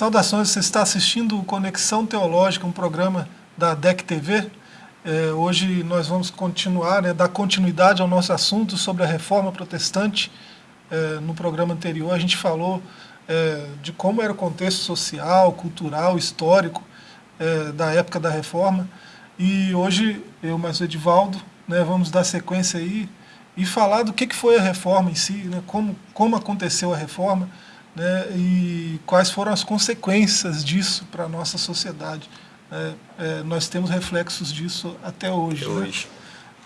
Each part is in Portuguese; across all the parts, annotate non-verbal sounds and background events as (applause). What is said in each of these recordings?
Saudações, você está assistindo Conexão Teológica, um programa da DEC TV. É, hoje nós vamos continuar, né, dar continuidade ao nosso assunto sobre a reforma protestante. É, no programa anterior a gente falou é, de como era o contexto social, cultural, histórico é, da época da reforma. E hoje eu mais o Edivaldo né, vamos dar sequência aí e falar do que, que foi a reforma em si, né, como, como aconteceu a reforma, né, e quais foram as consequências disso para a nossa sociedade. É, é, nós temos reflexos disso até hoje. Até né? hoje.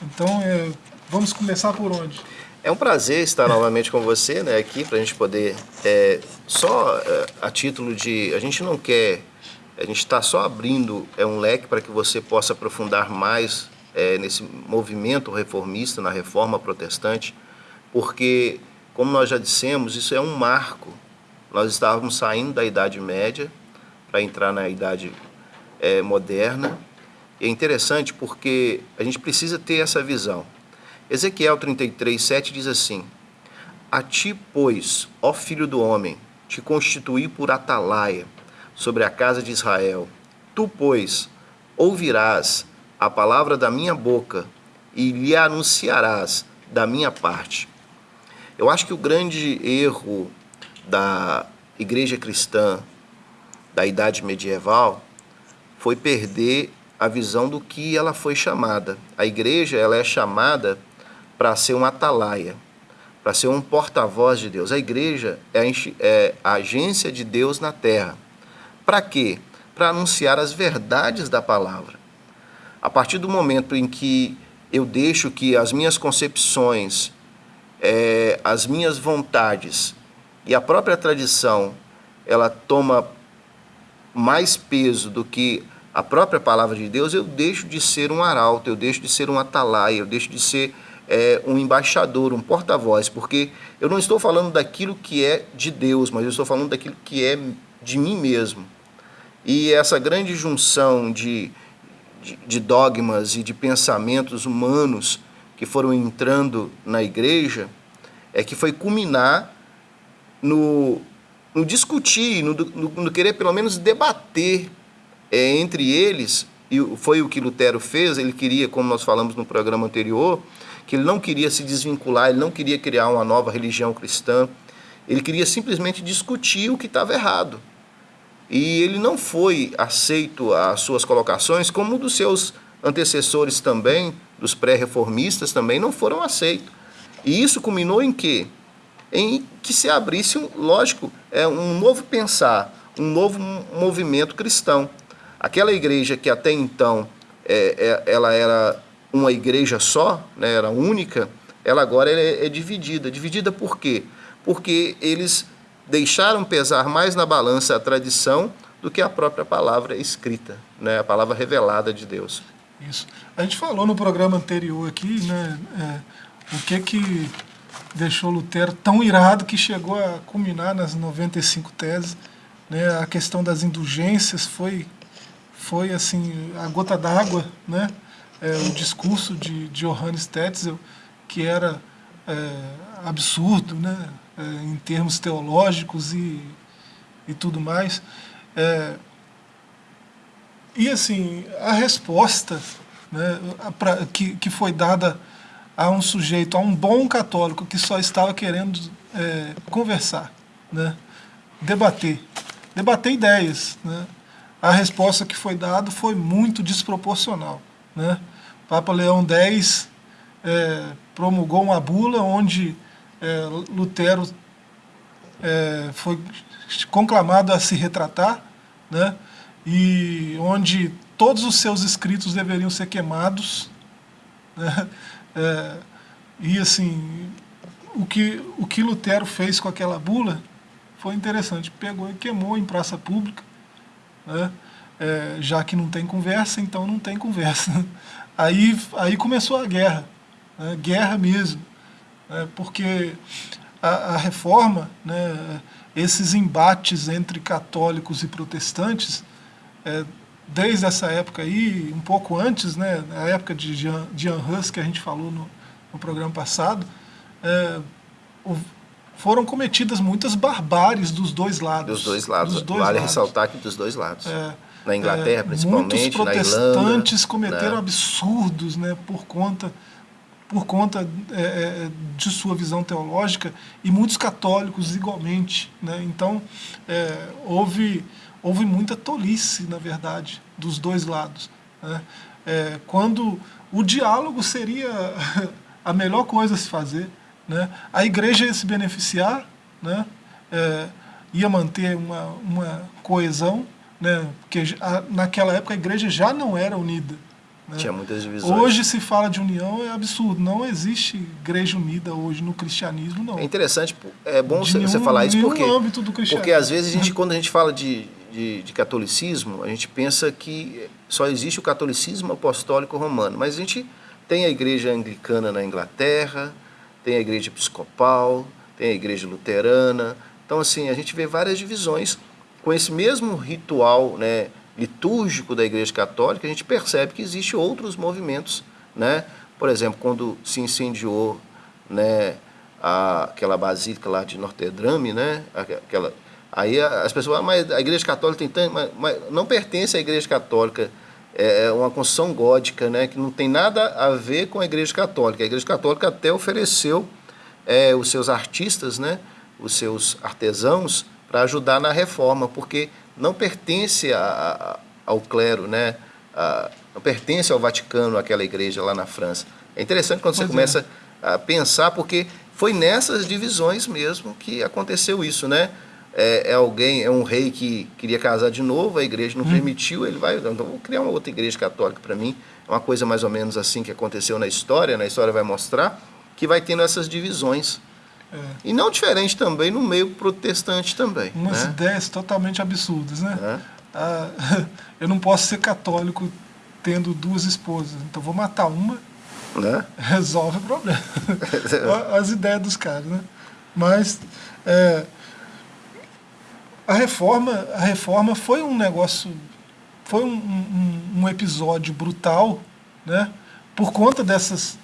Então, é, vamos começar por onde? É um prazer estar novamente com você né, aqui para a gente poder, é, só é, a título de, a gente não quer, a gente está só abrindo é, um leque para que você possa aprofundar mais é, nesse movimento reformista, na reforma protestante, porque, como nós já dissemos, isso é um marco nós estávamos saindo da Idade Média para entrar na Idade é, Moderna. E é interessante porque a gente precisa ter essa visão. Ezequiel 33, 7 diz assim, A ti, pois, ó filho do homem, te constituí por atalaia sobre a casa de Israel. Tu, pois, ouvirás a palavra da minha boca e lhe anunciarás da minha parte. Eu acho que o grande erro da igreja cristã da idade medieval foi perder a visão do que ela foi chamada. A igreja ela é chamada para ser um atalaia, para ser um porta-voz de Deus. A igreja é a, é agência de Deus na terra. Para quê? Para anunciar as verdades da palavra. A partir do momento em que eu deixo que as minhas concepções, é, as minhas vontades e a própria tradição ela toma mais peso do que a própria palavra de Deus, eu deixo de ser um arauto, eu deixo de ser um atalaia, eu deixo de ser é, um embaixador, um porta-voz, porque eu não estou falando daquilo que é de Deus, mas eu estou falando daquilo que é de mim mesmo. E essa grande junção de, de, de dogmas e de pensamentos humanos que foram entrando na igreja é que foi culminar no, no discutir, no, no, no, querer pelo menos debater é, entre eles, e foi o que Lutero fez, ele queria, como nós falamos no programa anterior, que ele não queria se desvincular, ele não queria criar uma nova religião cristã, ele queria simplesmente discutir o que estava errado. E ele não foi aceito às suas colocações, como dos seus antecessores também, dos pré-reformistas também, não foram aceitos. E isso culminou em quê? Em que se abrisse, lógico, é, um novo pensar, um novo movimento cristão. Aquela igreja que até então é, é, ela era uma igreja só, né, era única, ela agora é, é dividida. Dividida por quê? Porque eles deixaram pesar mais na balança a tradição do que a própria palavra escrita, né, a palavra revelada de Deus. Isso. A gente falou no programa anterior aqui, né, é, o que que deixou Lutero tão irado que chegou a culminar nas 95 teses. Né? A questão das indulgências foi, foi assim, a gota d'água, né? É, o discurso de, de Johannes Tetzel, que era é, absurdo né? É, em termos teológicos e, e tudo mais. É, e assim, a resposta né, pra, que, que foi dada a um sujeito, a um bom católico que só estava querendo é, conversar, né? debater, debater ideias. Né? A resposta que foi dada foi muito desproporcional. Né? Papa Leão X é, promulgou uma bula onde é, Lutero é, foi conclamado a se retratar, né? e onde todos os seus escritos deveriam ser queimados, né? É, e assim, o que, o que Lutero fez com aquela bula foi interessante. Pegou e queimou em praça pública, né? É, já que não tem conversa, então não tem conversa. (laughs) Aí, aí começou a guerra, né? guerra mesmo, né? porque a, a reforma, né? esses embates entre católicos e protestantes, é, desde essa época aí, um pouco antes, né, na época de Jean, Jean Hus, que a gente falou no, no programa passado, é, o, foram cometidas muitas barbáries dos dois lados. Dos dois lados. Dos dois vale lados. ressaltar que dos dois lados. É, na Inglaterra, é, principalmente, muitos Irlanda. protestantes cometeram né? absurdos né, por conta, por conta é, é, de sua visão teológica e muitos católicos igualmente. Né? Então, é, houve, houve muita tolice, na verdade, dos dois lados. Né? É, quando o diálogo seria (laughs) a melhor coisa a se fazer, né? a igreja ia se beneficiar, né? É, ia manter uma, uma coesão, né? porque a, naquela época a igreja já não era unida. Né? Tinha muitas divisões. Hoje se fala de união, é absurdo. Não existe igreja unida hoje no cristianismo, não. É interessante, é bom De você nenhum- falar isso porque, porque às vezes a gente, quando a gente fala de, de, de catolicismo, a gente pensa que só existe o catolicismo apostólico romano, mas a gente tem a igreja anglicana na Inglaterra, tem a igreja episcopal, tem a igreja luterana, então assim, a gente vê várias divisões com esse mesmo ritual né, litúrgico da igreja católica, a gente percebe que existe outros movimentos, né? por exemplo, quando se incendiou né, a, aquela basílica lá de Notre Dame, né? Aquela, aí as pessoas, ah, mas a Igreja Católica tem tanto, mas, mas não pertence à Igreja Católica, é uma construção gótica, né? Que não tem nada a ver com a Igreja Católica. A Igreja Católica até ofereceu é, os seus artistas, né? Os seus artesãos para ajudar na reforma, porque não pertence a- a- ao clero, né? A- não pertence ao Vaticano, aquela igreja lá na França. É interessante quando você é. começa a pensar, porque foi nessas divisões mesmo que aconteceu isso, né? É, é alguém, é um rei que queria casar de novo, a igreja Hum. não permitiu, ele vai, então vou criar uma outra igreja católica para mim. É uma coisa mais ou menos assim que aconteceu na história, na história vai mostrar que vai tendo essas divisões. É. E não diferente também no meio protestante também, Umas né? ideias totalmente absurdas, né? Né? (laughs) Ah, (laughs) eu não posso ser católico tendo duas esposas, então vou matar uma, Né? (laughs) resolve o problema. As ideias dos caras, né? Mas é, a reforma, a reforma foi um negócio, foi um, um- um episódio brutal, né? Por conta dessas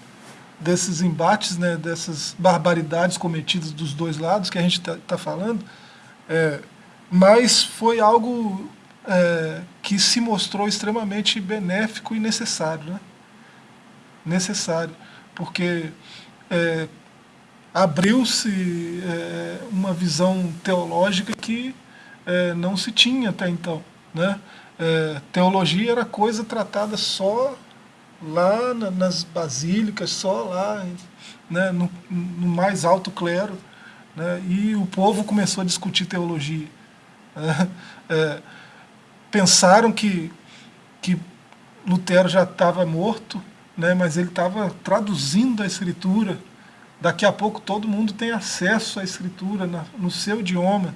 desses embates, né, dessas barbaridades cometidas dos dois lados que a gente está falando, é, mas foi algo é, que se mostrou extremamente benéfico e necessário, né? necessário, porque é, abriu-se é, uma visão teológica que é, não se tinha até então. Né? É, teologia era coisa tratada só lá na- nas basílicas, só lá né, no, no mais alto clero, né? e o povo começou a discutir teologia. né? É, pensaram que, que Lutero já estava morto, né, mas ele estava traduzindo a escritura. Daqui a pouco todo mundo tem acesso à escritura na- no seu idioma.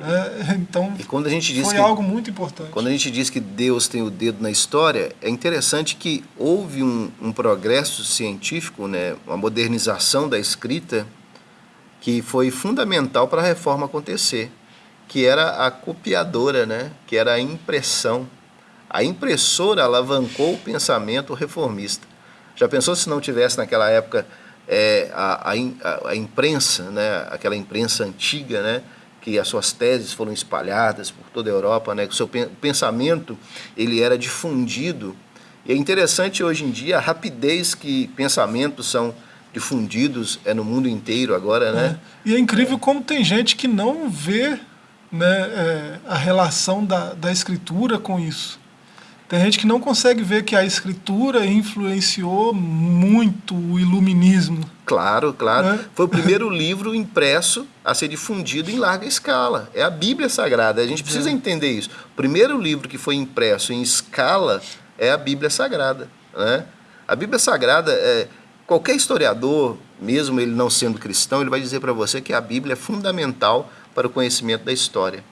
Né? então E quando a gente diz foi que algo muito importante. Quando a gente diz que Deus tem o dedo na história, é interessante que houve um, um progresso científico, né, uma modernização da escrita, que foi fundamental para a reforma acontecer, que era a copiadora, né, que era a impressão. A impressora alavancou o pensamento reformista. Já pensou se não tivesse naquela época é, a, a- a imprensa, né, aquela imprensa antiga, né, que as suas teses foram espalhadas por toda a Europa, né, que o seu pen- pensamento ele era difundido. E é interessante hoje em dia a rapidez que pensamentos são difundidos é no mundo inteiro agora, né? E é incrível como tem gente que não vê né, é, a relação da, da escritura com isso. Tem gente que não consegue ver que a escritura influenciou muito o iluminismo. Claro, claro. É. Foi o primeiro (laughs) livro impresso a ser difundido em larga escala. É a Bíblia Sagrada. A gente precisa entender isso. O primeiro livro que foi impresso em escala é a Bíblia Sagrada. Né? A Bíblia Sagrada, é, qualquer historiador, mesmo ele não sendo cristão, ele vai dizer para você que a Bíblia é fundamental para o conhecimento da história.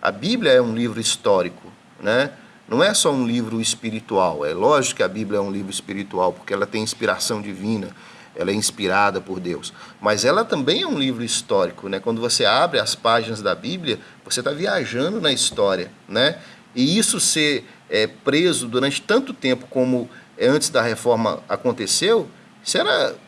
A Bíblia é um livro histórico, né? Não é só um livro espiritual. É lógico que a Bíblia é um livro espiritual, porque ela tem inspiração divina, ela é inspirada por Deus. Mas ela também é um livro histórico, né? Quando você abre as páginas da Bíblia, você está viajando na história, né? E isso ser é, preso durante tanto tempo como é, antes da reforma aconteceu,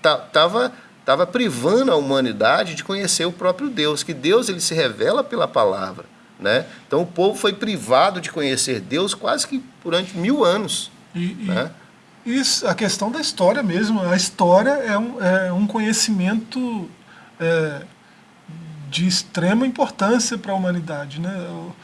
tá- tava estava privando a humanidade de conhecer o próprio Deus, que Deus ele se revela pela palavra. Né? Então o povo foi privado de conhecer Deus quase que durante mil anos. E, né? e isso, a questão da história mesmo, a história é um, é um conhecimento é, de extrema importância para a humanidade. Né? O,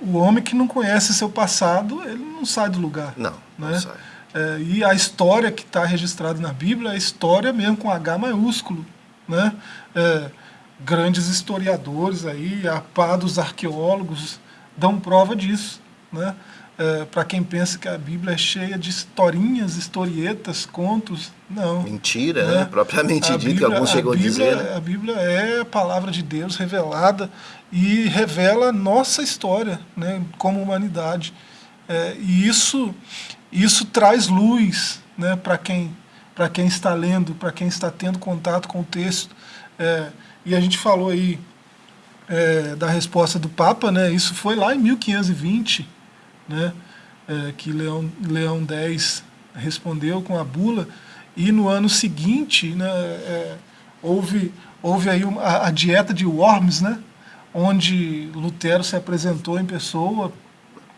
o, homem que não conhece seu passado, ele não sai do lugar. Não, né? não sai. É, e a história que está registrada na Bíblia é a história mesmo com H maiúsculo. Né? É, grandes historiadores aí, a pá dos arqueólogos, dão prova disso. Né? É, Para quem pensa que a Bíblia é cheia de historinhas, historietas, contos, não. Mentira, né? né? propriamente dito, que alguns chegou a Bíblia, a dizer. Né? A Bíblia é a palavra de Deus revelada e revela nossa história né, como humanidade. É, e isso, isso traz luz né, para quem, quem está lendo, para quem está tendo contato com o texto. É, e a gente falou aí é, da resposta do Papa, né? Isso foi lá em 1520, né? É, que Leão, Leão X respondeu com a bula, e no ano seguinte né, é, houve, houve aí uma, a, a, dieta de Worms, né? onde Lutero se apresentou em pessoa,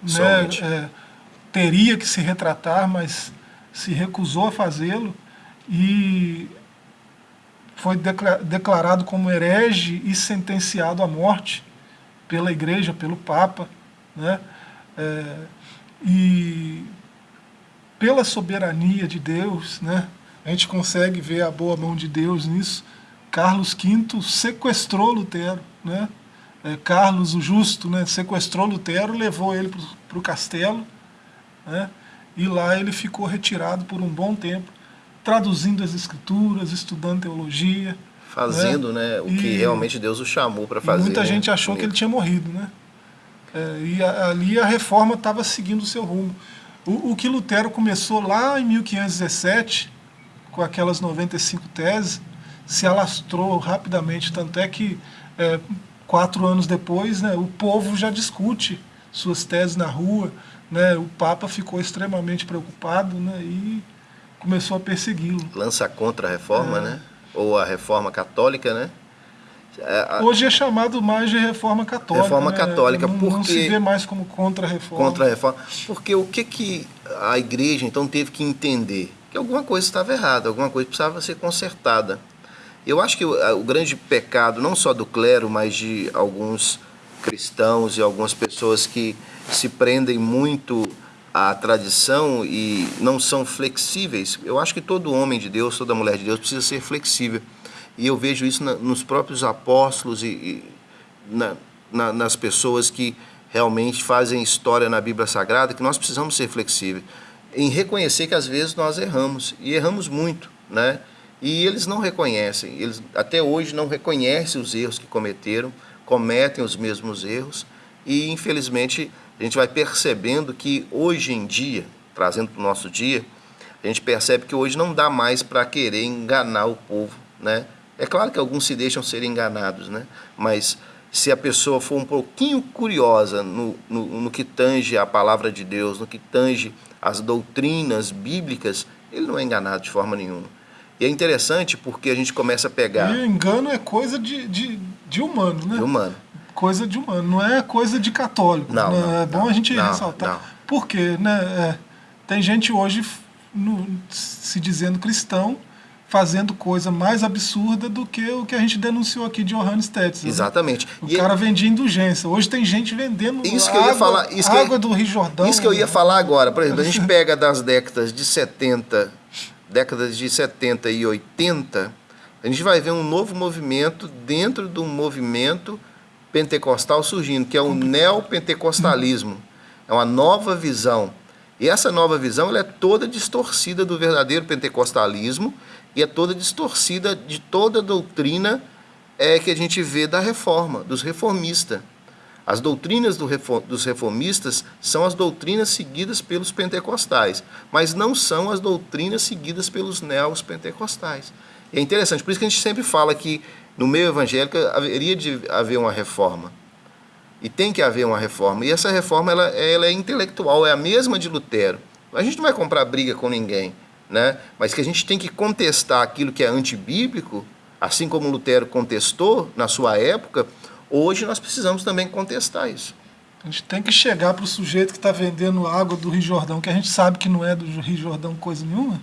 né, é, teria que se retratar, mas se recusou a fazê-lo, e foi declarado como herege e sentenciado à morte pela igreja, pelo Papa. Né? É, e pela soberania de Deus, né, a gente consegue ver a boa mão de Deus nisso. Carlos V sequestrou Lutero. Né? É, Carlos o Justo né, sequestrou Lutero, levou ele para o castelo, né, e lá ele ficou retirado por um bom tempo traduzindo as escrituras, estudando teologia. Fazendo né, né o que realmente Deus o chamou para fazer. Muita né? gente achou que ele tinha morrido. Né? É, e a, ali a reforma estava seguindo o seu rumo. O, o, que Lutero começou lá em 1517, com aquelas 95 teses, se alastrou rapidamente, tanto é que é, quatro anos depois né, o povo já discute suas teses na rua, né, o Papa ficou extremamente preocupado né, e começou a persegui-lo. Lança contra a reforma, é. né? Ou a reforma católica, né? É, a... Hoje é chamado mais de reforma católica. Reforma né? católica, não, porque... Não se vê mais como contra-reforma. Contra-reforma. Porque o que, que a igreja, então, teve que entender? Que alguma coisa estava errada, alguma coisa precisava ser consertada. Eu acho que o, o grande pecado, não só do clero, mas de alguns cristãos e algumas pessoas que se prendem muito a tradição e não são flexíveis. Eu acho que todo homem de Deus, toda mulher de Deus precisa ser flexível. E eu vejo isso na, nos próprios apóstolos e, e na, na, nas pessoas que realmente fazem história na Bíblia Sagrada, que nós precisamos ser flexíveis. Em reconhecer que às vezes nós erramos, e erramos muito, né? E eles não reconhecem, eles até hoje não reconhecem os erros que cometeram, cometem os mesmos erros, e infelizmente a gente vai percebendo que hoje em dia, trazendo para o nosso dia, a gente percebe que hoje não dá mais para querer enganar o povo, né? É claro que alguns se deixam ser enganados, né? Mas se a pessoa for um pouquinho curiosa no, no, no que tange a palavra de Deus, no que tange as doutrinas bíblicas, ele não é enganado de forma nenhuma. E é interessante porque a gente começa a pegar... E engano é coisa de, de, de humano, né? De humano coisa de humano, não é coisa de católico. Não, né? não é bom não, a gente não, ressaltar. Não. Por quê? Né? É, tem gente hoje no, se dizendo cristão fazendo coisa mais absurda do que o que a gente denunciou aqui de Johannes Tetzel. Né? Exatamente. Né? O e cara vendia indulgência. Hoje tem gente vendendo isso que água, eu ia falar, isso água que eu, do Rio Jordão. Isso que eu ia falar agora. Por exemplo, a gente (laughs) pega das décadas de 70, décadas de 70 e 80, a gente vai ver um novo movimento dentro do movimento pentecostal surgindo, que é o neopentecostalismo. É uma nova visão. E essa nova visão ela é toda distorcida do verdadeiro pentecostalismo e é toda distorcida de toda a doutrina é, que a gente vê da reforma, dos reformistas. As doutrinas do reform, dos reformistas são as doutrinas seguidas pelos pentecostais, mas não são as doutrinas seguidas pelos neos pentecostais. E é interessante, por isso que a gente sempre fala que no meio evangélico haveria de haver uma reforma. E tem que haver uma reforma. E essa reforma ela, ela é intelectual, é a mesma de Lutero. A gente não vai comprar briga com ninguém. né? mas que a gente tem que contestar aquilo que é antibíblico, assim como Lutero contestou na sua época, hoje nós precisamos também contestar isso. A gente tem que chegar para o sujeito que está vendendo água do Rio Jordão, que a gente sabe que não é do Rio Jordão coisa nenhuma,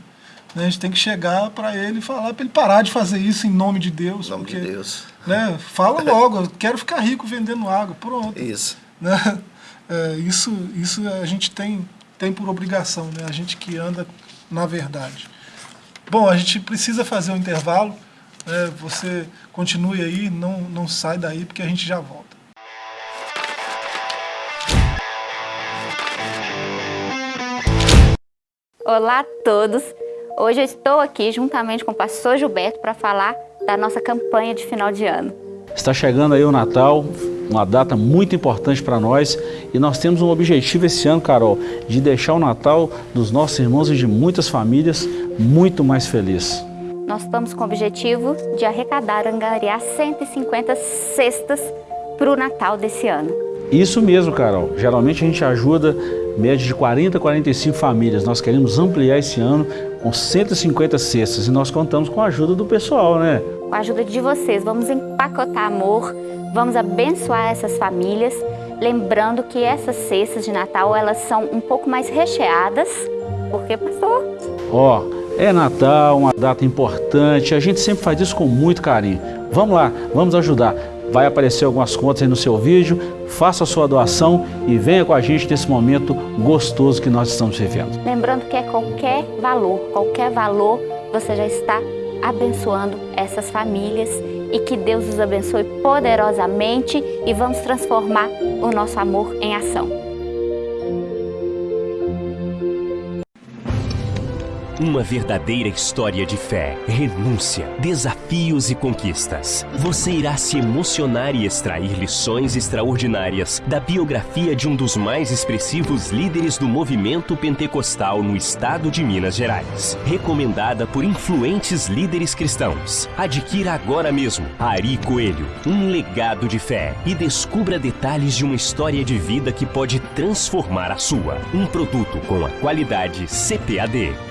né? a gente tem que chegar para ele e falar para ele parar de fazer isso em nome de Deus. Em nome porque, de Deus. Né, fala (laughs) logo, eu quero ficar rico vendendo água, pronto. Isso. Né? (laughs) É, isso, isso a gente tem, tem por obrigação, né? a gente que anda na verdade. Bom, a gente precisa fazer um intervalo, né? você continue aí, não, não sai daí, porque a gente já volta. Olá a todos! Hoje eu estou aqui juntamente com o pastor Gilberto para falar da nossa campanha de final de ano. Está chegando aí o Natal, uma data muito importante para nós e nós temos um objetivo esse ano, Carol, de deixar o Natal dos nossos irmãos e de muitas famílias muito mais feliz. Nós estamos com o objetivo de arrecadar, angariar 150 cestas para o Natal desse ano. Isso mesmo, Carol. Geralmente a gente ajuda média de 40 a 45 famílias. Nós queremos ampliar esse ano com 150 cestas e nós contamos com a ajuda do pessoal, né? Com a ajuda de vocês, vamos empacotar amor, vamos abençoar essas famílias, lembrando que essas cestas de Natal, elas são um pouco mais recheadas, porque, pastor? Ó, é Natal, uma data importante, a gente sempre faz isso com muito carinho. Vamos lá, vamos ajudar. Vai aparecer algumas contas aí no seu vídeo, faça a sua doação e venha com a gente nesse momento gostoso que nós estamos vivendo. Lembrando que é qualquer valor, qualquer valor, você já está abençoando essas famílias e que Deus os abençoe poderosamente e vamos transformar o nosso amor em ação. Uma verdadeira história de fé, renúncia, desafios e conquistas. Você irá se emocionar e extrair lições extraordinárias da biografia de um dos mais expressivos líderes do movimento pentecostal no estado de Minas Gerais. Recomendada por influentes líderes cristãos. Adquira agora mesmo Ari Coelho, um legado de fé e descubra detalhes de uma história de vida que pode transformar a sua. Um produto com a qualidade CPAD.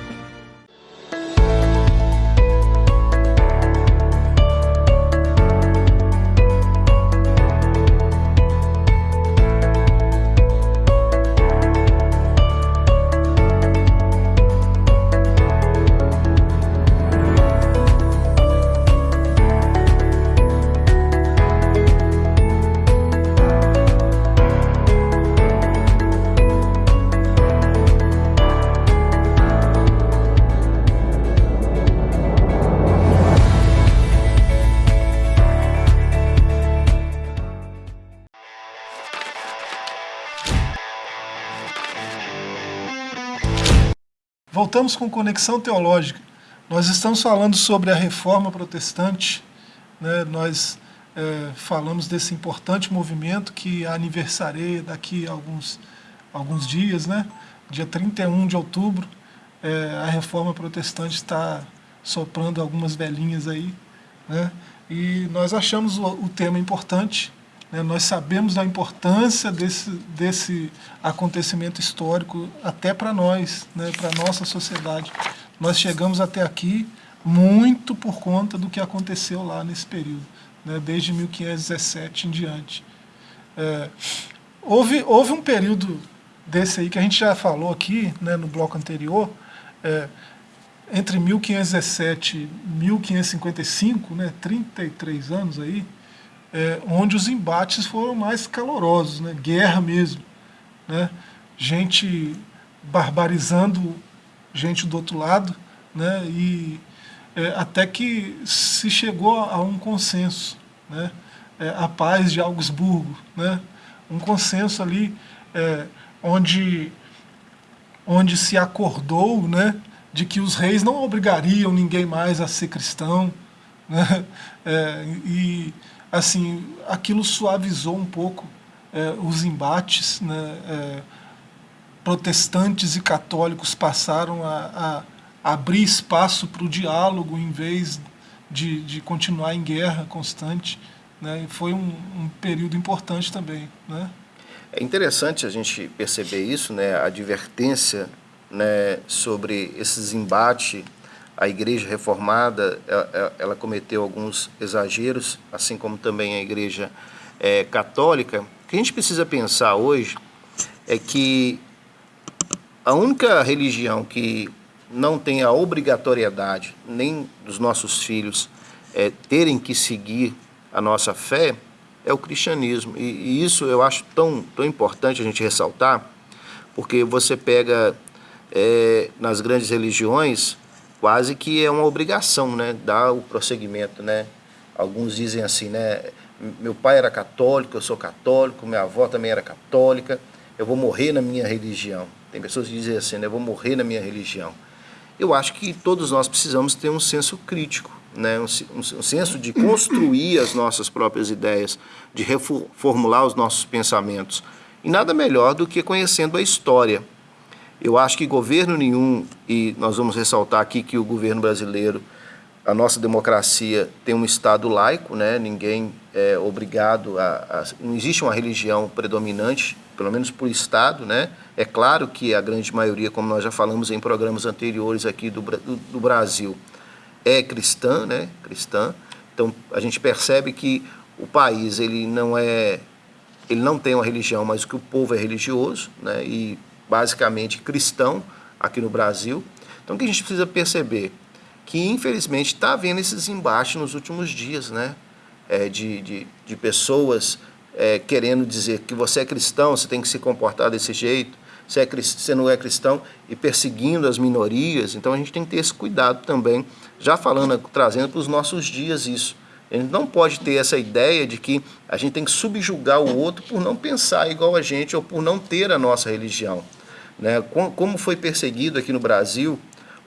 Voltamos com Conexão Teológica. Nós estamos falando sobre a reforma protestante, né? nós é, falamos desse importante movimento que aniversareia daqui a alguns, alguns dias, né? dia 31 de outubro, é, a reforma protestante está soprando algumas velhinhas aí, né? e nós achamos o, o tema importante? Nós sabemos da importância desse, desse acontecimento histórico até para nós, né? para a nossa sociedade. Nós chegamos até aqui muito por conta do que aconteceu lá nesse período, né? desde 1517 em diante. É, houve, houve um período desse aí que a gente já falou aqui né, no bloco anterior, é, entre 1517 e 1555, né, 33 anos aí, é, onde os embates foram mais calorosos, né? guerra mesmo. Né? Gente barbarizando gente do outro lado, né? e é, até que se chegou a um consenso, né? É, a paz de Augsburgo, né? um consenso ali é, onde, onde se acordou né? de que os reis não obrigariam ninguém mais a ser cristão, né? (laughs) É, e assim, aquilo suavizou um pouco é, os embates, né, é, protestantes e católicos passaram a, a abrir espaço para o diálogo em vez de, de continuar em guerra constante. Né, foi um, um período importante também. Né? É interessante a gente perceber isso, né, a advertência né, sobre esses embates, a Igreja Reformada ela, cometeu alguns exageros, assim como também a Igreja é, Católica. O que a gente precisa pensar hoje é que a única religião que não tem a obrigatoriedade nem dos nossos filhos é, terem que seguir a nossa fé é o cristianismo. E, e, isso eu acho tão, tão importante a gente ressaltar, porque você pega é, nas grandes religiões quase que é uma obrigação, né, dar o prosseguimento, né? Alguns dizem assim, né, meu pai era católico, eu sou católico, minha avó também era católica, eu vou morrer na minha religião. Tem pessoas que dizem assim, né, eu vou morrer na minha religião. Eu acho que todos nós precisamos ter um senso crítico, né, um, um, um senso de construir as nossas próprias ideias, de reformular os nossos pensamentos. E nada melhor do que conhecendo a história. Eu acho que governo nenhum, e nós vamos ressaltar aqui que o governo brasileiro, a nossa democracia tem um Estado laico, né? ninguém é obrigado a, a, Não existe uma religião predominante, pelo menos por Estado. Né? É claro que a grande maioria, como nós já falamos em programas anteriores aqui do, do, do Brasil, é cristã, né? cristã. Então a gente percebe que o país ele não é ele não tem uma religião, mas que o povo é religioso, né? E basicamente cristão aqui no Brasil. Então o que a gente precisa perceber que infelizmente está havendo esses embates nos últimos dias, né? É, de, de, de pessoas é, querendo dizer que você é cristão, você tem que se comportar desse jeito, você, é, você não é cristão e perseguindo as minorias. Então a gente tem que ter esse cuidado também, já falando, trazendo para os nossos dias isso. A gente não pode ter essa ideia de que a gente tem que subjugar o outro por não pensar igual a gente ou por não ter a nossa religião. Né? Como foi perseguido aqui no Brasil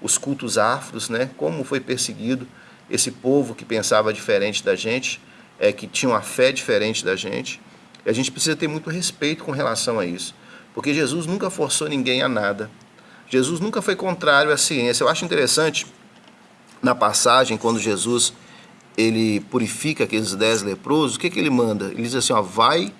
os cultos afros, né? como foi perseguido esse povo que pensava diferente da gente, é, que tinha uma fé diferente da gente. E a gente precisa ter muito respeito com relação a isso, porque Jesus nunca forçou ninguém a nada. Jesus nunca foi contrário à ciência. Eu acho interessante na passagem quando Jesus ele purifica aqueles dez leprosos, o que, que ele manda? Ele diz assim, ó, vai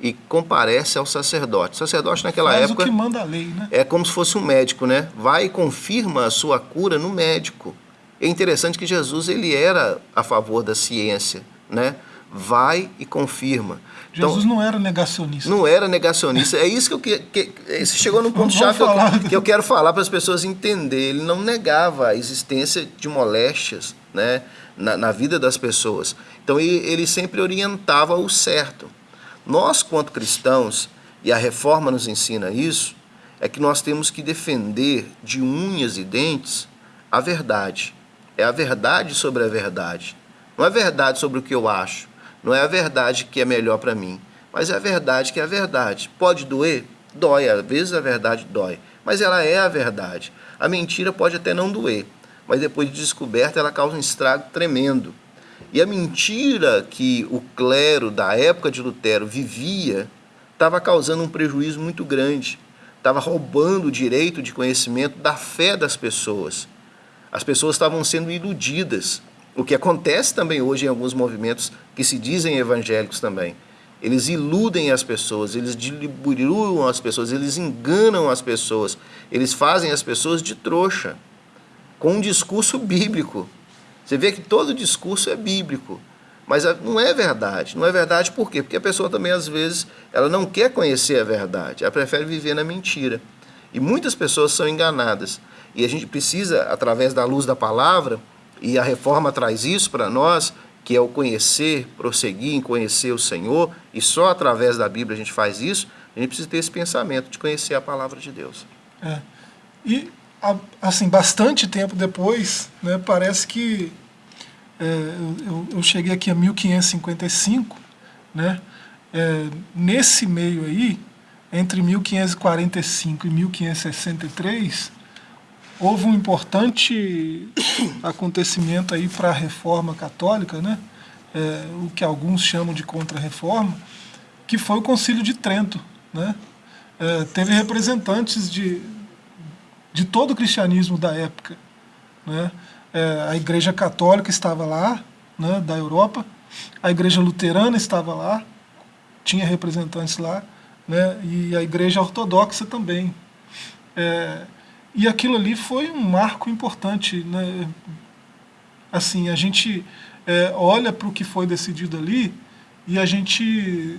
e comparece ao sacerdote. O sacerdote naquela Faz época o que manda a lei, né? é como se fosse um médico, né? Vai e confirma a sua cura no médico. É interessante que Jesus ele era a favor da ciência, né? Vai e confirma. Jesus então, não era negacionista. Não era negacionista. É isso que eu que, que chegou no ponto chave que eu, que eu quero falar para as pessoas entenderem. Ele não negava a existência de moléstias, né? na, na vida das pessoas. Então ele, ele sempre orientava o certo. Nós, quanto cristãos, e a reforma nos ensina isso, é que nós temos que defender de unhas e dentes a verdade. É a verdade sobre a verdade. Não é verdade sobre o que eu acho. Não é a verdade que é melhor para mim. Mas é a verdade que é a verdade. Pode doer? Dói. Às vezes a verdade dói. Mas ela é a verdade. A mentira pode até não doer mas depois de descoberta ela causa um estrago tremendo. E a mentira que o clero da época de Lutero vivia estava causando um prejuízo muito grande, estava roubando o direito de conhecimento da fé das pessoas. As pessoas estavam sendo iludidas, o que acontece também hoje em alguns movimentos que se dizem evangélicos também. Eles iludem as pessoas, eles diluem as pessoas, eles enganam as pessoas, eles fazem as pessoas de trouxa com um discurso bíblico. Você vê que todo discurso é bíblico, mas não é verdade. Não é verdade por quê? Porque a pessoa também, às vezes, ela não quer conhecer a verdade, ela prefere viver na mentira. E muitas pessoas são enganadas. E a gente precisa, através da luz da palavra, e a reforma traz isso para nós, que é o conhecer, prosseguir em conhecer o Senhor, e só através da Bíblia a gente faz isso, a gente precisa ter esse pensamento de conhecer a palavra de Deus. É. E assim, bastante tempo depois, né, parece que é, eu, eu, cheguei aqui a 1555, né, é, nesse meio aí, entre 1545 e 1563, houve um importante (coughs) acontecimento aí para a reforma católica, né, é, o que alguns chamam de contra-reforma, que foi o Concílio de Trento. Né, é, teve representantes de, de todo o cristianismo da época. Né? É, a Igreja Católica estava lá, né, da Europa, a Igreja Luterana estava lá, tinha representantes lá, né, e a Igreja Ortodoxa também. É, e aquilo ali foi um marco importante. Né? Assim, a gente é, olha para o que foi decidido ali e a gente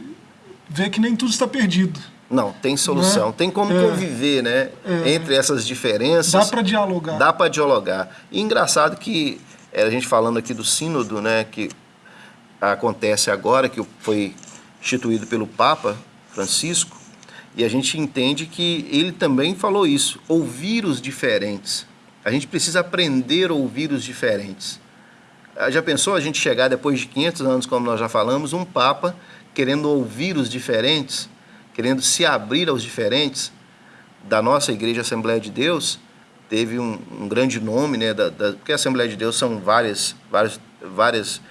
vê que nem tudo está perdido. Não, tem solução. Né? Tem como é, conviver, né? É, entre essas diferenças. Dá para dialogar. Dá para dialogar. E engraçado que é, a gente falando aqui do sínodo, né? Que acontece agora, que foi instituído pelo Papa Francisco, e a gente entende que ele também falou isso, ouvir os diferentes. A gente precisa aprender a ouvir os diferentes. Ah, já pensou a gente chegar depois de 500 anos, como nós já falamos, um Papa querendo ouvir os diferentes, querendo se abrir aos diferentes? Da nossa Igreja Assembleia de Deus, teve um, um grande nome, né, da, da, porque a Assembleia de Deus são várias, várias, várias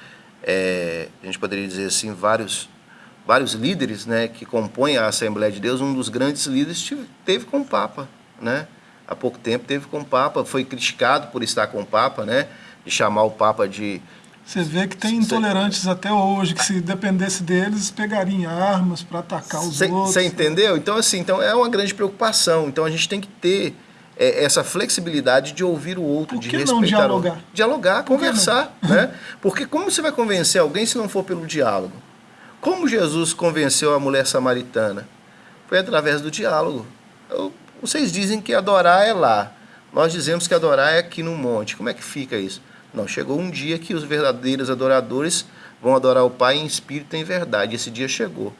é, a gente poderia dizer assim, vários vários líderes né, que compõem a Assembleia de Deus, um dos grandes líderes teve com o Papa, né? Há pouco tempo teve com o Papa, foi criticado por estar com o Papa, né? De chamar o Papa de... Você vê que tem intolerantes até hoje, que se dependesse deles, pegariam armas para atacar os outros. Você entendeu? Então, assim, então é uma grande preocupação. Então, a gente tem que ter é, essa flexibilidade de ouvir o outro, Por que de respeitar não dialogar? O... Dialogar, conversar, né? Porque como você vai convencer alguém se não for pelo diálogo? Como Jesus convenceu a mulher samaritana? Foi através do diálogo. Eu, vocês dizem que adorar é lá. Nós dizemos que adorar é aqui no monte. Como é que fica isso? Não, chegou um dia que os verdadeiros adoradores vão adorar o Pai em espírito e em verdade. Esse dia chegou.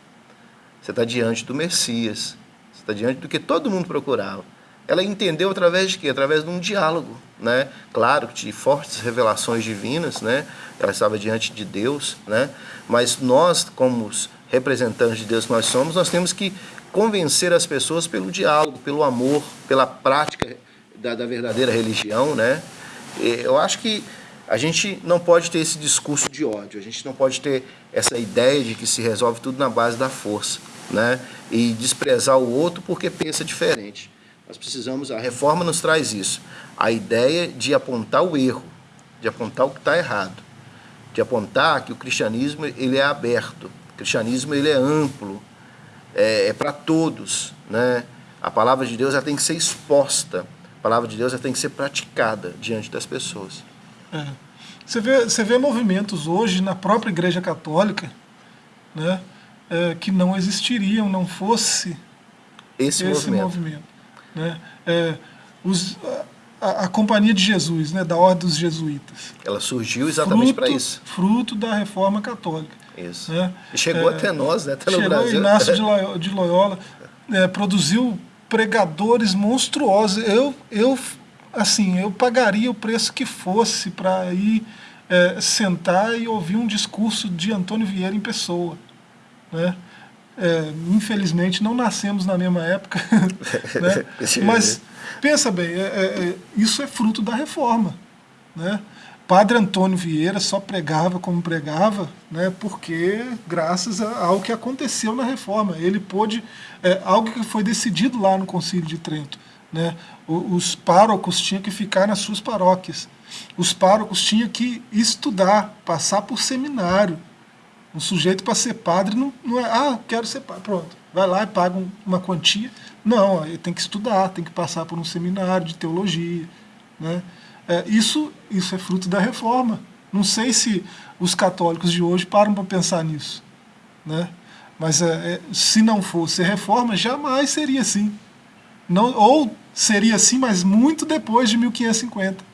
Você está diante do Messias. Você está diante do que todo mundo procurava. Ela entendeu através de quê? Através de um diálogo, né? Claro, de fortes revelações divinas, né? Ela estava diante de Deus, né? Mas nós, como os representantes de Deus que nós somos, nós temos que convencer as pessoas pelo diálogo, pelo amor, pela prática da, da verdadeira religião, né? Eu acho que a gente não pode ter esse discurso de ódio, a gente não pode ter essa ideia de que se resolve tudo na base da força, né? E desprezar o outro porque pensa diferente. Nós precisamos, a reforma nos traz isso, a ideia de apontar o erro, de apontar o que está errado, de apontar que o cristianismo ele é aberto, o cristianismo ele é amplo, é, é para todos, né? A palavra de Deus ela tem que ser exposta, a palavra de Deus ela tem que ser praticada diante das pessoas. É. Você, vê, você vê movimentos hoje na própria Igreja Católica, né, é, que não existiriam, não fosse esse, esse movimento. movimento né? É, os, a, a, Companhia de Jesus, né, da Ordem dos Jesuítas. Ela surgiu exatamente para isso. Fruto da Reforma Católica. Isso. Né? E chegou é, até nós, né? até no chegou Brasil. Inácio de (laughs) Loyola, de Loyola é, produziu pregadores monstruosos. Eu, eu, assim, eu pagaria o preço que fosse para ir é, sentar e ouvir um discurso de Antônio Vieira em pessoa. Né? É, infelizmente não nascemos na mesma época, (laughs) né? (laughs) mas pensa bem, é, é, é, isso é fruto da reforma. Né? Padre Antônio Vieira só pregava como pregava, né, porque graças ao que aconteceu na reforma. Ele pôde, é, algo que foi decidido lá no Concílio de Trento. Né, os párocos tinham que ficar nas suas paróquias. Os párocos tinham que estudar, passar por seminário, um sujeito para ser padre não, não é, ah, quero ser padre, pronto, vai lá e paga um, uma quantia. Não, ele tem que estudar, tem que passar por um seminário de teologia. Né? É, isso, isso é fruto da reforma. Não sei se os católicos de hoje param para pensar nisso. Né? Mas é, é, se não fosse reforma, jamais seria assim. Não, ou seria assim, mas muito depois de 1550.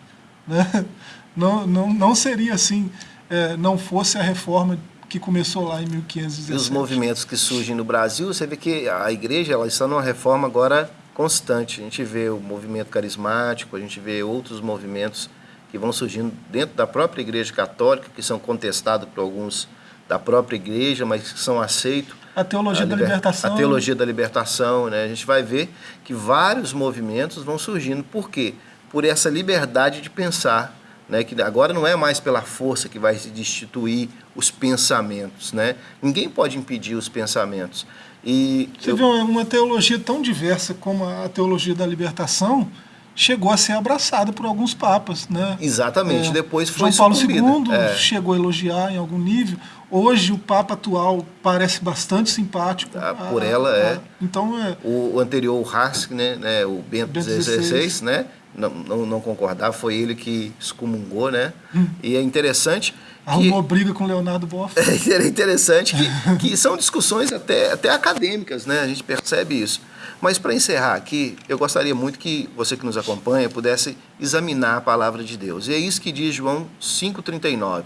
Né? (laughs) Não, não, não seria assim, é, não fosse a reforma que começou lá em 1517. E os movimentos que surgem no Brasil, você vê que a igreja ela está numa reforma agora constante. A gente vê o movimento carismático, a gente vê outros movimentos que vão surgindo dentro da própria igreja católica, que são contestados por alguns da própria igreja, mas que são aceitos. A teologia a da liber... libertação. A teologia da libertação, né? A gente vai ver que vários movimentos vão surgindo. Por quê? Por essa liberdade de pensar né, que agora não é mais pela força que vai se destituir os pensamentos, né? Ninguém pode impedir os pensamentos. E Você eu... vê uma teologia tão diversa como a teologia da libertação, chegou a ser abraçada por alguns papas, né? Exatamente, É, depois foi João Paulo sucumbida. II É. chegou a elogiar em algum nível. Hoje o Papa atual parece bastante simpático. Ah, por ela, é. Então é. O, anterior, o Hask, né, né, o Bento XVI, né, não, não, não concordava, foi ele que excomungou, né? E é interessante que... Hum. Arrumou briga com Leonardo Boff. (laughs) É interessante que, que são discussões até, até acadêmicas, né? A gente percebe isso. Mas para encerrar aqui, eu gostaria muito que você que nos acompanha pudesse examinar a palavra de Deus. E é isso que diz João 5,39.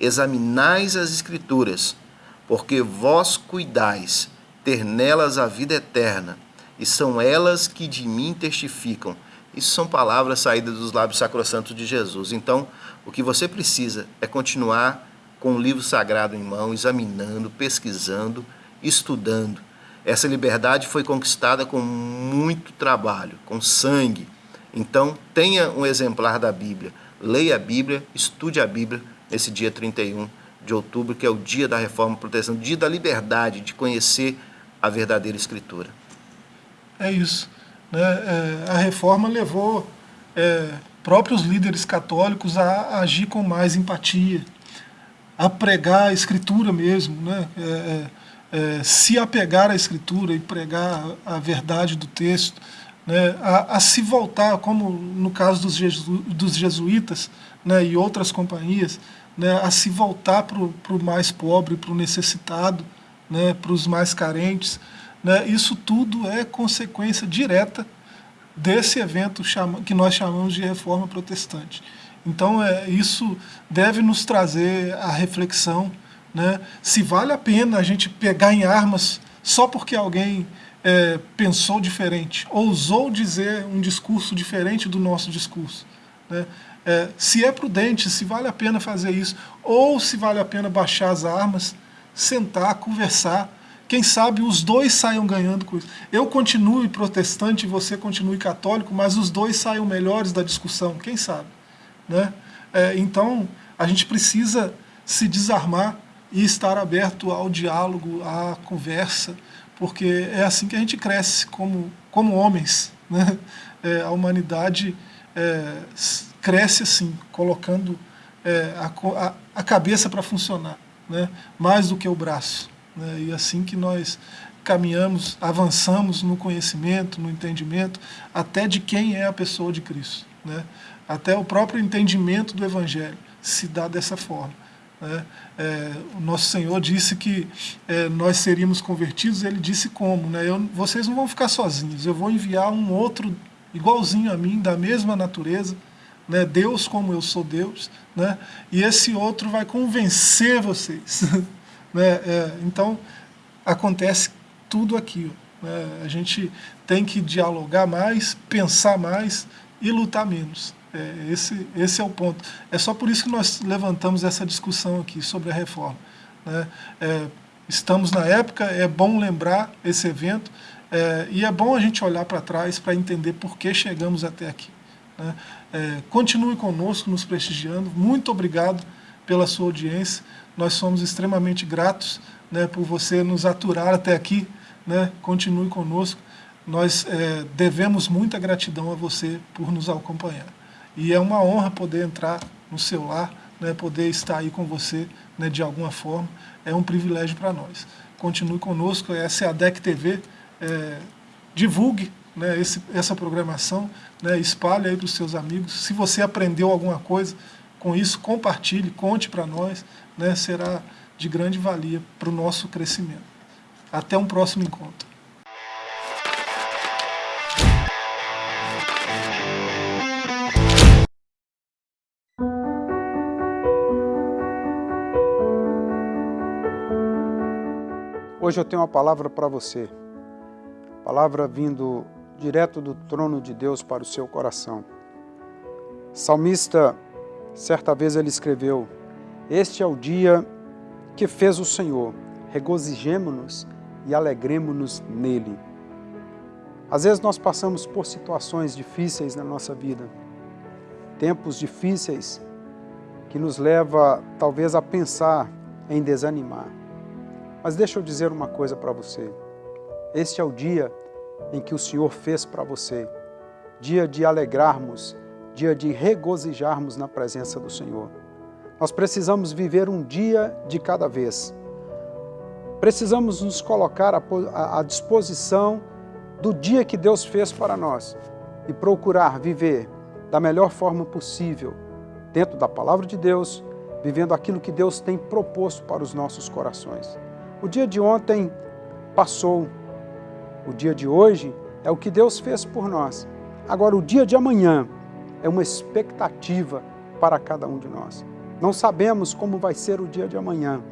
Examinais as Escrituras, porque vós cuidais ter nelas a vida eterna, e são elas que de mim testificam. Isso são palavras saídas dos lábios sacrossantos de Jesus. Então, o que você precisa é continuar com o livro sagrado em mão, examinando, pesquisando, estudando. Essa liberdade foi conquistada com muito trabalho, com sangue. Então, tenha um exemplar da Bíblia. Leia a Bíblia, estude a Bíblia nesse dia 31 de outubro, que é o dia da reforma protestante, dia da liberdade de conhecer a verdadeira Escritura. É isso. Né? É, a reforma levou é, próprios líderes católicos a agir com mais empatia, a pregar a escritura mesmo, né? É, é, é, se apegar à escritura e pregar a verdade do texto, né? a, a se voltar, como no caso dos, jesu, dos jesuítas né? e outras companhias, né? a se voltar para o mais pobre, para o necessitado, né? para os mais carentes. Né? Isso tudo é consequência direta desse evento chama, que nós chamamos de reforma protestante. Então, é, isso deve nos trazer a reflexão né, se vale a pena a gente pegar em armas só porque alguém é, pensou diferente, ousou dizer um discurso diferente do nosso discurso. Né? É, se é prudente, se vale a pena fazer isso, ou se vale a pena baixar as armas, sentar, conversar, quem sabe os dois saiam ganhando com isso. Eu continue protestante e você continue católico, mas os dois saiam melhores da discussão, quem sabe. Né? É, então, a gente precisa se desarmar e estar aberto ao diálogo, à conversa, porque é assim que a gente cresce como, como homens. Né? É, a humanidade é, cresce assim, colocando é, a, a, cabeça para funcionar, né? mais do que o braço. Né? E assim que nós caminhamos, avançamos no conhecimento, no entendimento, até de quem é a pessoa de Cristo. Né? Até o próprio entendimento do Evangelho se dá dessa forma. Né? É, o nosso Senhor disse que é, nós seríamos convertidos, ele disse como, né? Eu, vocês não vão ficar sozinhos, eu vou enviar um outro igualzinho a mim, da mesma natureza, né? Deus como eu sou Deus, né? e esse outro vai convencer vocês. (laughs) né? É, então, acontece tudo aqui. Né? A gente tem que dialogar mais, pensar mais e lutar menos. É, esse, esse é o ponto. É só por isso que nós levantamos essa discussão aqui sobre a reforma. Né? É, estamos na época, é bom lembrar esse evento é, e é bom a gente olhar para trás para entender por que chegamos até aqui. Né? É, continue conosco, nos prestigiando. Muito obrigado pela sua audiência. Nós somos extremamente gratos né, por você nos aturar até aqui. Né? Continue conosco. Nós é, devemos muita gratidão a você por nos acompanhar. E é uma honra poder entrar no seu lar, né, poder estar aí com você né, de alguma forma. É um privilégio para nós. Continue conosco, essa é a DEC TV. É, divulgue né, esse, essa programação, né, espalhe aí para os seus amigos. Se você aprendeu alguma coisa com isso, compartilhe, conte para nós, né, será de grande valia para o nosso crescimento. Até um próximo encontro. Hoje eu tenho uma palavra para você, palavra vindo direto do trono de Deus para o seu coração. Salmista, certa vez ele escreveu, Este é o dia que fez o Senhor, regozijemo-nos e alegremo-nos nele. Às vezes nós passamos por situações difíceis na nossa vida, tempos difíceis que nos leva talvez a pensar em desanimar. Mas deixa eu dizer uma coisa para você. Este é o dia em que o Senhor fez para você. dia de alegrarmos, dia de regozijarmos na presença do Senhor. Nós precisamos viver um dia de cada vez. Precisamos nos colocar à disposição do dia que Deus fez para nós e procurar viver da melhor forma possível, dentro da palavra de Deus, vivendo aquilo que Deus tem proposto para os nossos corações. O dia de ontem passou, o dia de hoje é o que Deus fez por nós. Agora, o dia de amanhã é uma expectativa para cada um de nós. Não sabemos como vai ser o dia de amanhã,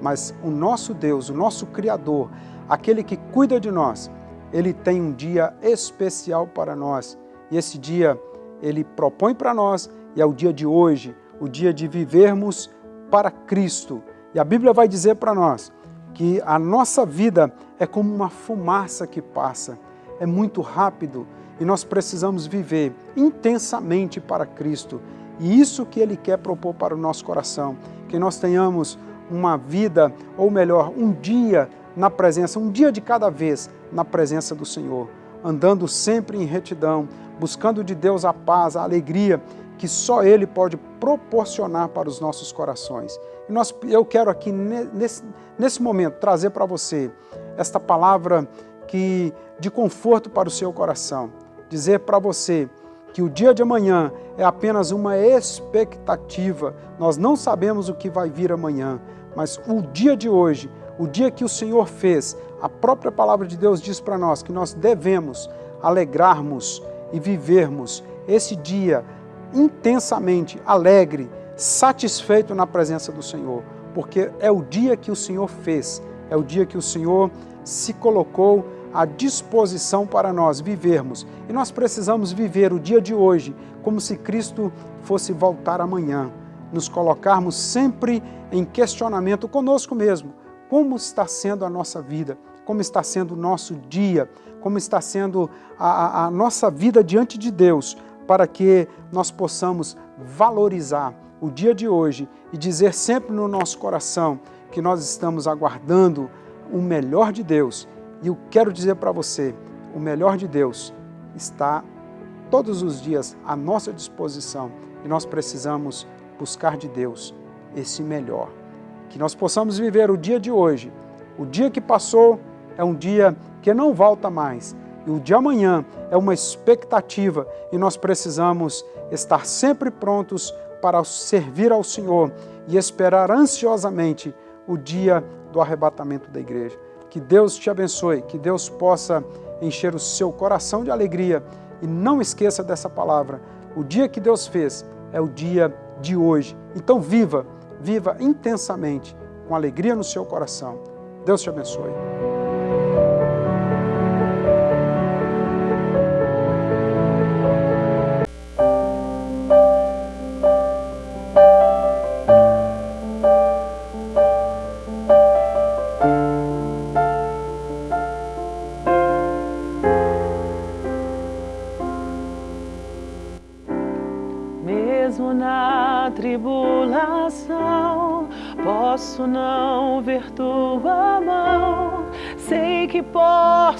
mas o nosso Deus, o nosso Criador, aquele que cuida de nós, ele tem um dia especial para nós. E esse dia ele propõe para nós e é o dia de hoje, o dia de vivermos para Cristo. E a Bíblia vai dizer para nós que a nossa vida é como uma fumaça que passa, é muito rápido e nós precisamos viver intensamente para Cristo. E isso que Ele quer propor para o nosso coração, que nós tenhamos uma vida, ou melhor, um dia na presença, um dia de cada vez na presença do Senhor, andando sempre em retidão, buscando de Deus a paz, a alegria que só Ele pode proporcionar para os nossos corações. Nós, eu quero aqui, nesse, nesse momento, trazer para você esta palavra que, de conforto para o seu coração. Dizer para você que o dia de amanhã é apenas uma expectativa. Nós não sabemos o que vai vir amanhã, mas o dia de hoje, o dia que o Senhor fez, a própria palavra de Deus diz para nós que nós devemos alegrarmos e vivermos esse dia intensamente alegre, satisfeito na presença do Senhor, porque é o dia que o Senhor fez, é o dia que o Senhor se colocou à disposição para nós vivermos. E nós precisamos viver o dia de hoje como se Cristo fosse voltar amanhã. Nos colocarmos sempre em questionamento conosco mesmo. Como está sendo a nossa vida? Como está sendo o nosso dia? Como está sendo a, a, nossa vida diante de Deus? Para que nós possamos valorizar o dia de hoje e dizer sempre no nosso coração que nós estamos aguardando o melhor de Deus. E eu quero dizer para você, o melhor de Deus está todos os dias à nossa disposição e nós precisamos buscar de Deus esse melhor. Que nós possamos viver o dia de hoje. O dia que passou é um dia que não volta mais. E o de amanhã é uma expectativa e nós precisamos estar sempre prontos para servir ao Senhor e esperar ansiosamente o dia do arrebatamento da igreja. Que Deus te abençoe, que Deus possa encher o seu coração de alegria e não esqueça dessa palavra. O dia que Deus fez é o dia de hoje. Então viva, viva intensamente, com alegria no seu coração. Deus te abençoe.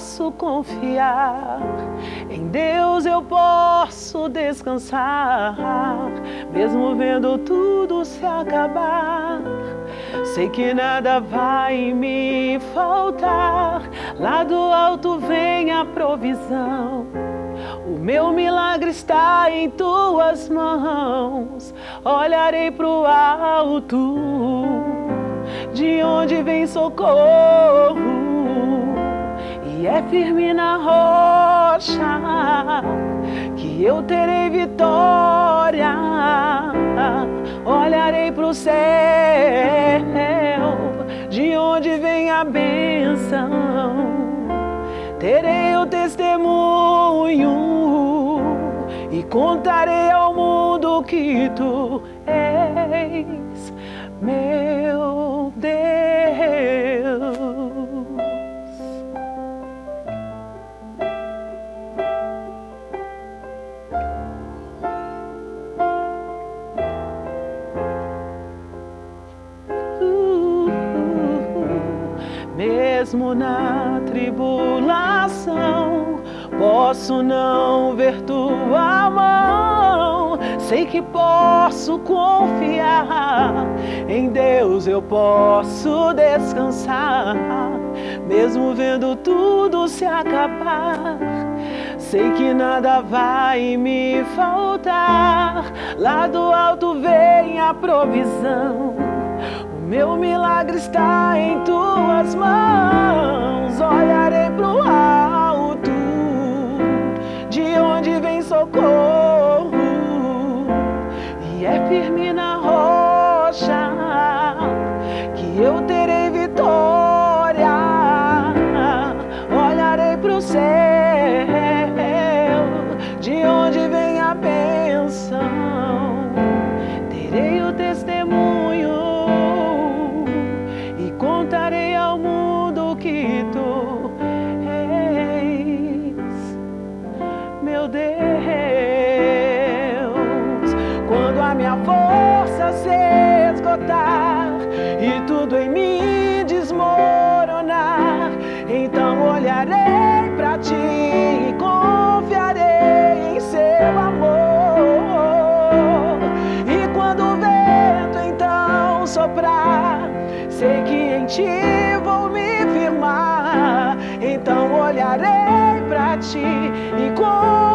Posso confiar. Em Deus eu posso descansar, mesmo vendo tudo se acabar. Sei que nada vai me faltar, lá do alto vem a provisão. O meu milagre está em tuas mãos, olharei pro alto de onde vem socorro é firme na rocha que eu terei vitória. Olharei para o céu, de onde vem a bênção. Terei o testemunho e contarei ao mundo que tu és meu Deus. Mesmo na tribulação, posso não ver tua mão. Sei que posso confiar em Deus, eu posso descansar, mesmo vendo tudo se acabar. Sei que nada vai me faltar. Lá do alto vem a provisão. Meu milagre está em tuas mãos. Olharei pro alto, de onde vem socorro. E é firme na rocha que eu terei tudo em mim desmoronar, então olharei pra ti e confiarei em seu amor. E quando o vento então soprar, sei que em ti vou me firmar. Então olharei pra ti e confiarei